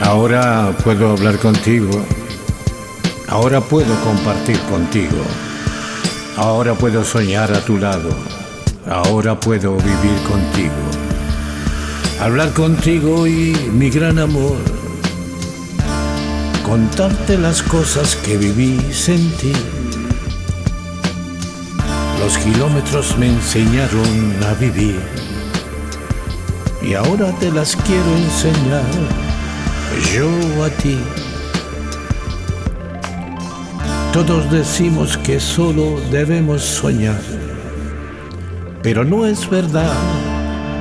Ahora puedo hablar contigo. Ahora puedo compartir contigo. Ahora puedo soñar a tu lado. Ahora puedo vivir contigo. Hablar contigo y mi gran amor. Contarte las cosas que viví, sentí. Los kilómetros me enseñaron a vivir. Y ahora te las quiero enseñar yo a ti. Todos decimos que solo debemos soñar, pero no es verdad,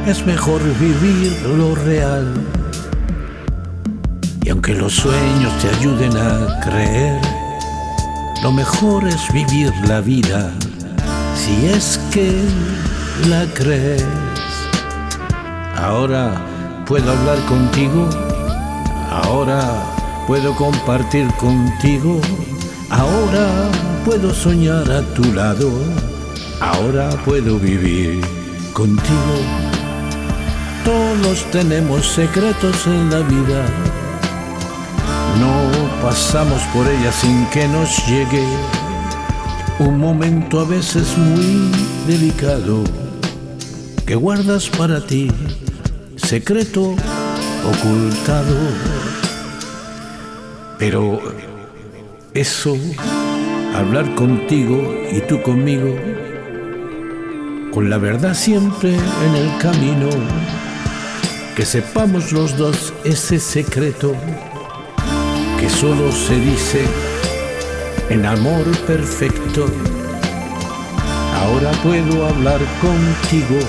es mejor vivir lo real. Y aunque los sueños te ayuden a creer, lo mejor es vivir la vida si es que la crees. Ahora puedo hablar contigo, ahora puedo compartir contigo, ahora puedo soñar a tu lado, ahora puedo vivir contigo. Todos tenemos secretos en la vida, no pasamos por ella sin que nos llegue un momento a veces muy delicado que guardas para ti, secreto ocultado. Pero eso, hablar contigo y tú conmigo, con la verdad siempre en el camino, que sepamos los dos ese secreto que solo se dice en amor perfecto. Ahora puedo hablar contigo,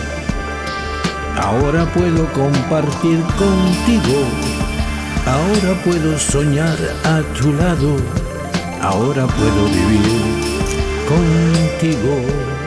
ahora puedo compartir contigo, ahora puedo soñar a tu lado, ahora puedo vivir contigo.